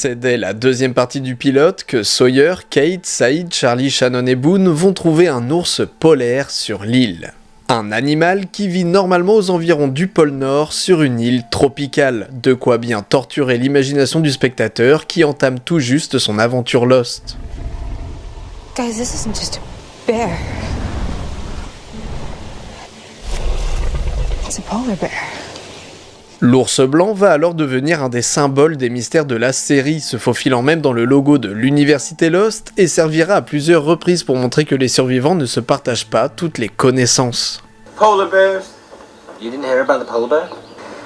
C'est dès la deuxième partie du pilote que Sawyer, Kate, Saïd, Charlie, Shannon et Boone vont trouver un ours polaire sur l'île. Un animal qui vit normalement aux environs du pôle Nord sur une île tropicale, de quoi bien torturer l'imagination du spectateur qui entame tout juste son aventure Lost. Guys, this isn't just a bear. It's a polar bear. L'ours blanc va alors devenir un des symboles des mystères de la série, se faufilant même dans le logo de l'université Lost, et servira à plusieurs reprises pour montrer que les survivants ne se partagent pas toutes les connaissances. Polar bears. You didn't hear about the polar bear?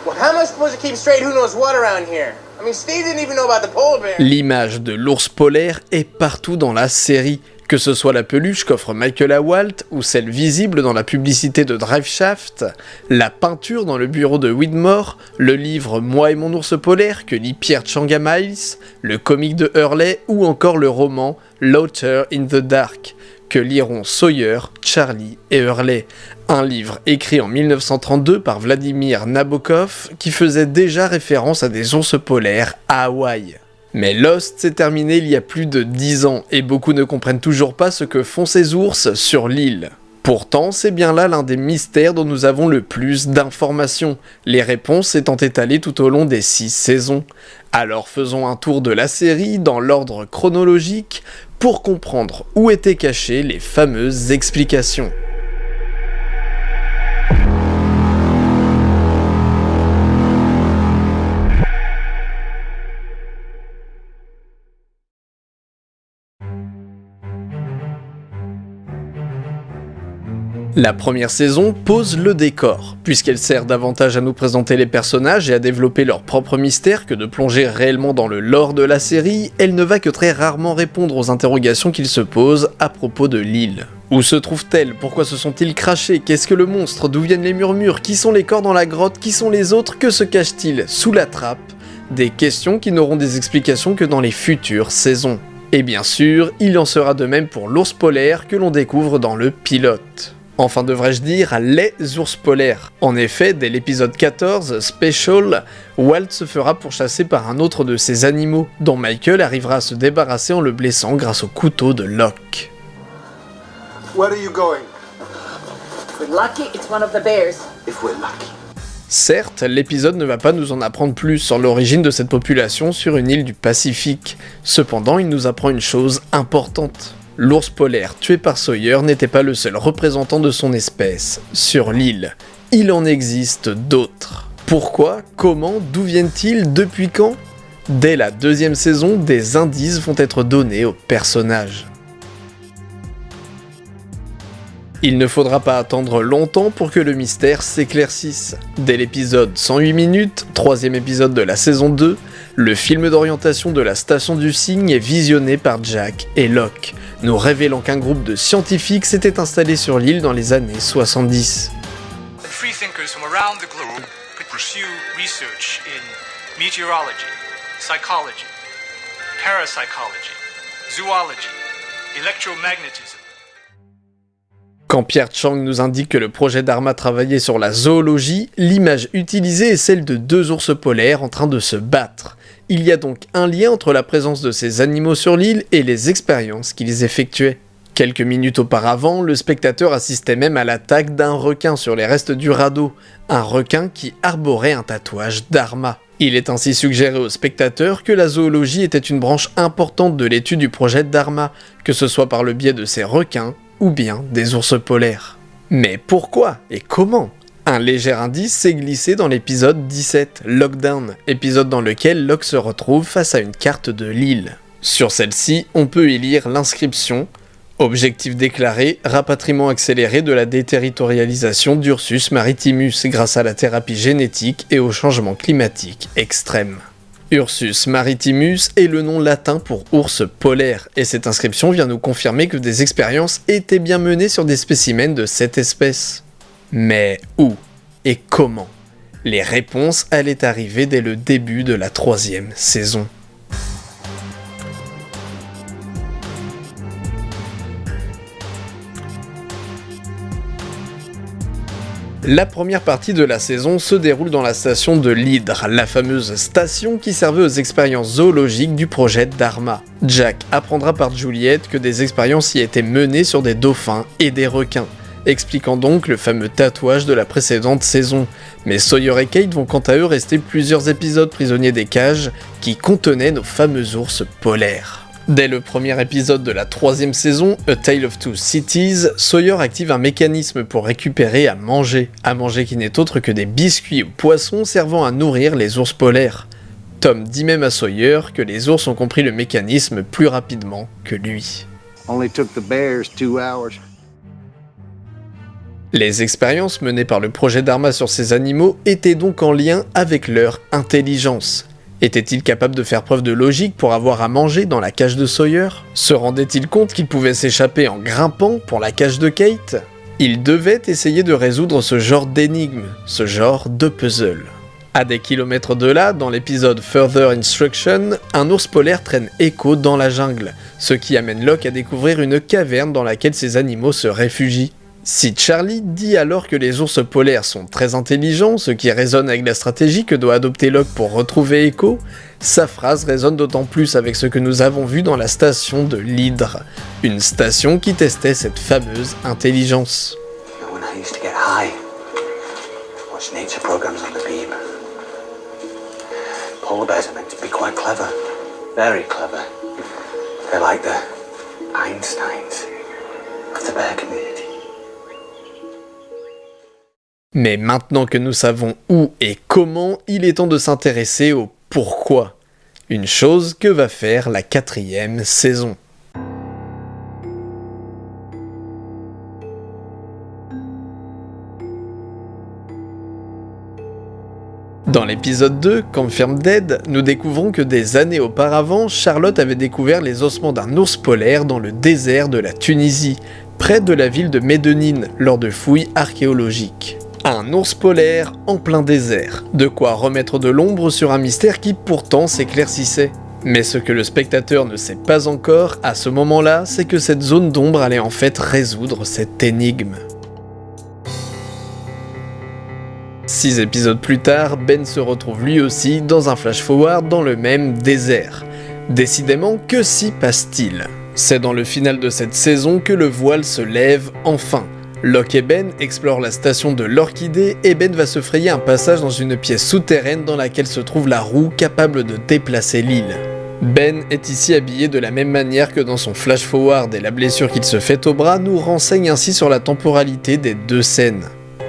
Well, how am I supposed to keep straight? Who knows what around here? I mean, Steve didn't even know about the polar bear. L'image de l'ours polaire est partout dans la série, que ce soit la peluche qu'offre Michael Awalt ou celle visible dans la publicité de Driveshaft, la peinture dans le bureau de Widmore, le livre Moi et mon ours polaire que lit Pierre Changa Miles, le comic de Hurley ou encore le roman Laughter in the Dark que liront Sawyer, Charlie et Hurley, un livre écrit en 1932 par Vladimir Nabokov qui faisait déjà référence à des ours polaires à Hawaï. Mais Lost s'est terminé il y a plus de 10 ans et beaucoup ne comprennent toujours pas ce que font ces ours sur l'île. Pourtant, c'est bien là l'un des mystères dont nous avons le plus d'informations, les réponses étant étalées tout au long des 6 saisons. Alors faisons un tour de la série dans l'ordre chronologique pour comprendre où étaient cachées les fameuses explications. La première saison pose le décor, puisqu'elle sert davantage à nous présenter les personnages et à développer leur propre mystère que de plonger réellement dans le lore de la série, elle ne va que très rarement répondre aux interrogations qu'ils se posent à propos de l'île. Où se trouve-t-elle Pourquoi se sont-ils crachés? Qu'est-ce que le monstre? D'où viennent les murmures? Qui sont les corps dans la grotte? Qui sont les autres? Que se cache-t-il sous la trappe Des questions qui n'auront des explications que dans les futures saisons. Et bien sûr, il en sera de même pour l'ours polaire que l'on découvre dans le pilote. Enfin devrais-je dire les ours polaires. En effet, dès l'épisode 14, Special, Walt se fera pourchasser par un autre de ses animaux, dont Michael arrivera à se débarrasser en le blessant grâce au couteau de Locke. Where are you going? If we're lucky, it's one of the bears. If we're lucky. Certes, l'épisode ne va pas nous en apprendre plus sur l'origine de cette population sur une île du Pacifique. Cependant, il nous apprend une chose importante. L'ours polaire tué par Sawyer n'était pas le seul représentant de son espèce sur l'île. Il en existe d'autres. Pourquoi? Comment? D'où viennent-ils? Depuis quand? Dès la deuxième saison, des indices vont être donnés aux personnages. Il ne faudra pas attendre longtemps pour que le mystère s'éclaircisse. Dès l'épisode 108 minutes, troisième épisode de la saison 2, le film d'orientation de la station du cygne est visionné par Jack et Locke, nous révélant qu'un groupe de scientifiques s'était installé sur l'île dans les années 70. Freethinkers from around the globe could pursue research in meteorology, psychology, parapsychology, zoology, electromagnetism. Quand Pierre Chang nous indique que le projet d'Arma travaillait sur la zoologie, l'image utilisée est celle de deux ours polaires en train de se battre. Il y a donc un lien entre la présence de ces animaux sur l'île et les expériences qu'ils effectuaient. Quelques minutes auparavant, le spectateur assistait même à l'attaque d'un requin sur les restes du radeau, un requin qui arborait un tatouage d'Arma. Il est ainsi suggéré au spectateur que la zoologie était une branche importante de l'étude du projet d'Arma, que ce soit par le biais de ces requins ou bien des ours polaires. Mais pourquoi et comment? Un léger indice s'est glissé dans l'épisode 17, Lockdown, épisode dans lequel Locke se retrouve face à une carte de l'île. Sur celle-ci, on peut y lire l'inscription Objectif déclaré, rapatriement accéléré de la déterritorialisation d'Ursus maritimus grâce à la thérapie génétique et au changement climatique extrême. Ursus maritimus est le nom latin pour ours polaire, et cette inscription vient nous confirmer que des expériences étaient bien menées sur des spécimens de cette espèce. Mais où et comment Les réponses allaient arriver dès le début de la troisième saison. La première partie de la saison se déroule dans la station de l'Hydre, la fameuse station qui servait aux expériences zoologiques du projet Dharma. Jack apprendra par Juliette que des expériences y étaient menées sur des dauphins et des requins, expliquant donc le fameux tatouage de la précédente saison. Mais Sawyer et Kate vont quant à eux rester plusieurs épisodes prisonniers des cages qui contenaient nos fameux ours polaires. Dès le premier épisode de la troisième saison, A Tale of Two Cities, Sawyer active un mécanisme pour récupérer à manger, à manger qui n'est autre que des biscuits ou poissons servant à nourrir les ours polaires. Tom dit même à Sawyer que les ours ont compris le mécanisme plus rapidement que lui. Les expériences menées par le projet Dharma sur ces animaux étaient donc en lien avec leur intelligence, était-il capable de faire preuve de logique pour avoir à manger dans la cage de Sawyer? Se rendait-il compte qu'il pouvait s'échapper en grimpant pour la cage de Kate? Il devait essayer de résoudre ce genre d'énigme, ce genre de puzzle. À des kilomètres de là, dans l'épisode Further Instruction, un ours polaire traîne Echo dans la jungle, ce qui amène Locke à découvrir une caverne dans laquelle ces animaux se réfugient. Si Charlie dit alors que les ours polaires sont très intelligents, ce qui résonne avec la stratégie que doit adopter Locke pour retrouver Echo, sa phrase résonne d'autant plus avec ce que nous avons vu dans la station de l'Hydre, une station qui testait cette fameuse intelligence. Mais maintenant que nous savons où et comment, il est temps de s'intéresser au pourquoi. Une chose que va faire la quatrième saison. Dans l'épisode 2, Confirmed Dead, nous découvrons que des années auparavant, Charlotte avait découvert les ossements d'un ours polaire dans le désert de la Tunisie, près de la ville de Médonine, lors de fouilles archéologiques. Un ours polaire en plein désert, de quoi remettre de l'ombre sur un mystère qui pourtant s'éclaircissait. Mais ce que le spectateur ne sait pas encore à ce moment-là, c'est que cette zone d'ombre allait en fait résoudre cette énigme. Six épisodes plus tard, Ben se retrouve lui aussi dans un flash-forward dans le même désert. Décidément, que s'y passe-t-il? C'est dans le final de cette saison que le voile se lève enfin, Locke et Ben explorent la station de l'Orchidée et Ben va se frayer un passage dans une pièce souterraine dans laquelle se trouve la roue capable de déplacer l'île. Ben est ici habillé de la même manière que dans son flash forward et la blessure qu'il se fait au bras nous renseigne ainsi sur la temporalité des deux scènes.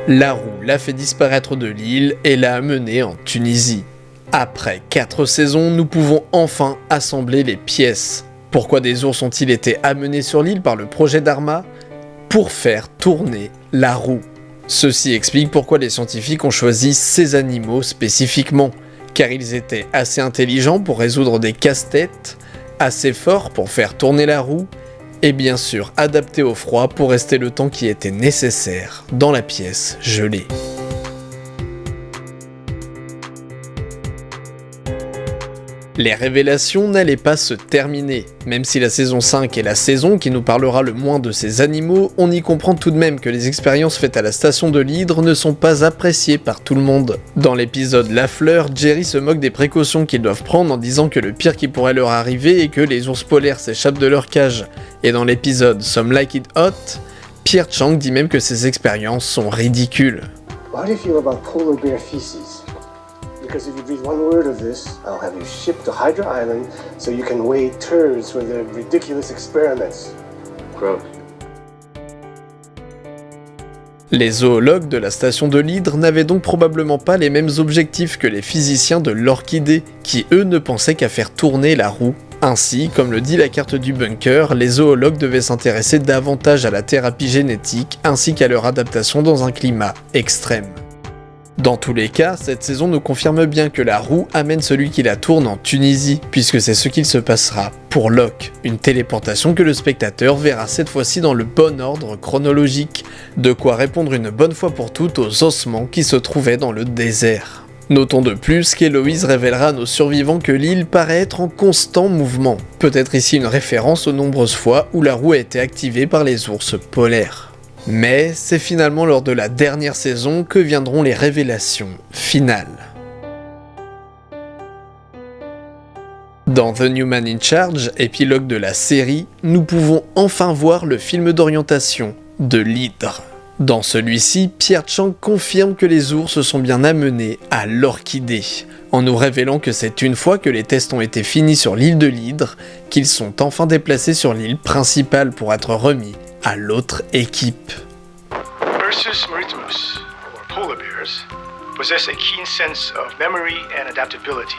La roue l'a fait disparaître de l'île et l'a amené en Tunisie. Après 4 saisons, nous pouvons enfin assembler les pièces. Pourquoi des ours ont-ils été amenés sur l'île par le projet Dharma pour faire tourner la roue. Ceci explique pourquoi les scientifiques ont choisi ces animaux spécifiquement, car ils étaient assez intelligents pour résoudre des casse-têtes, assez forts pour faire tourner la roue, et bien sûr adaptés au froid pour rester le temps qui était nécessaire dans la pièce gelée. Les révélations n'allaient pas se terminer. Même si la saison 5 est la saison qui nous parlera le moins de ces animaux, on y comprend tout de même que les expériences faites à la station de l'Hydre ne sont pas appréciées par tout le monde. Dans l'épisode La Fleur, Jerry se moque des précautions qu'ils doivent prendre en disant que le pire qui pourrait leur arriver est que les ours polaires s'échappent de leur cage. Et dans l'épisode Some Like It Hot, Pierre Chang dit même que ces expériences sont ridicules. Because if you breathe one word of this, I'll have you shipped to Hydra Island so you can weigh turds for the ridiculous experiments. Gross. Les zoologues de la station de l'Hydre n'avaient donc probablement pas les mêmes objectifs que les physiciens de l'Orchidée, qui eux ne pensaient qu'à faire tourner la roue. Ainsi, comme le dit la carte du bunker, les zoologues devaient s'intéresser davantage à la thérapie génétique ainsi qu'à leur adaptation dans un climat extrême. Dans tous les cas, cette saison nous confirme bien que la roue amène celui qui la tourne en Tunisie, puisque c'est ce qu'il se passera pour Locke, une téléportation que le spectateur verra cette fois-ci dans le bon ordre chronologique, de quoi répondre une bonne fois pour toutes aux ossements qui se trouvaient dans le désert. Notons de plus qu'Héloïse révélera à nos survivants que l'île paraît être en constant mouvement, peut-être ici une référence aux nombreuses fois où la roue a été activée par les ours polaires. Mais c'est finalement lors de la dernière saison que viendront les révélations finales. Dans The New Man in Charge, épilogue de la série, nous pouvons enfin voir le film d'orientation de l'hydre. Dans celui-ci, Pierre Chang confirme que les ours sont bien amenés à l'orchidée, en nous révélant que c'est une fois que les tests ont été finis sur l'île de l'hydre qu'ils sont enfin déplacés sur l'île principale pour être remis à l'autre équipe. Ursus maritimus, or polar bears, possess a keen sense of memory and adaptability.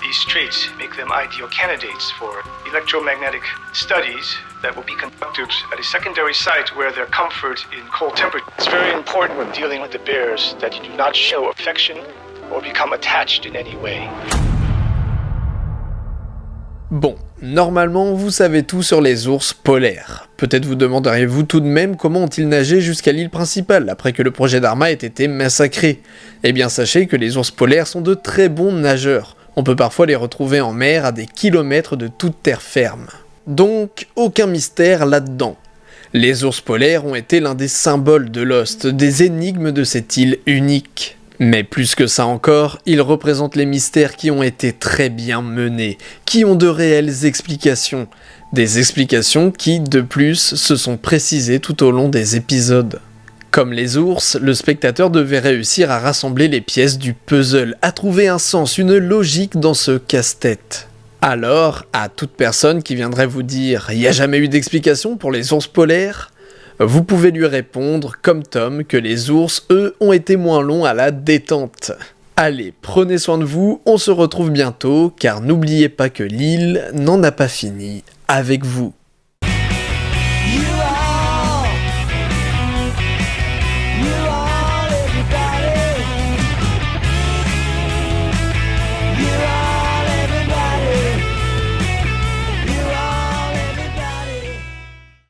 These traits make them ideal candidates for electromagnetic studies that will be conducted at a secondary site where their comfort in cold temperatures. It's very important when dealing with the bears that you do not show affection or become attached in any way. Bon, normalement vous savez tout sur les ours polaires. Peut-être vous demanderiez-vous tout de même comment ont-ils nagé jusqu'à l'île principale après que le projet d'Arma ait été massacré. Eh bien sachez que les ours polaires sont de très bons nageurs. On peut parfois les retrouver en mer à des kilomètres de toute terre ferme. Donc, aucun mystère là-dedans. Les ours polaires ont été l'un des symboles de Lost, des énigmes de cette île unique. Mais plus que ça encore, ils représentent les mystères qui ont été très bien menés, qui ont de réelles explications. Des explications qui, de plus, se sont précisées tout au long des épisodes. Comme les ours, le spectateur devait réussir à rassembler les pièces du puzzle, à trouver un sens, une logique dans ce casse-tête. Alors, à toute personne qui viendrait vous dire « il n'y a jamais eu d'explication pour les ours polaires ?» Vous pouvez lui répondre, comme Tom, que les ours, eux, ont été moins longs à la détente. Allez, prenez soin de vous, on se retrouve bientôt, car n'oubliez pas que l'île n'en a pas fini avec vous.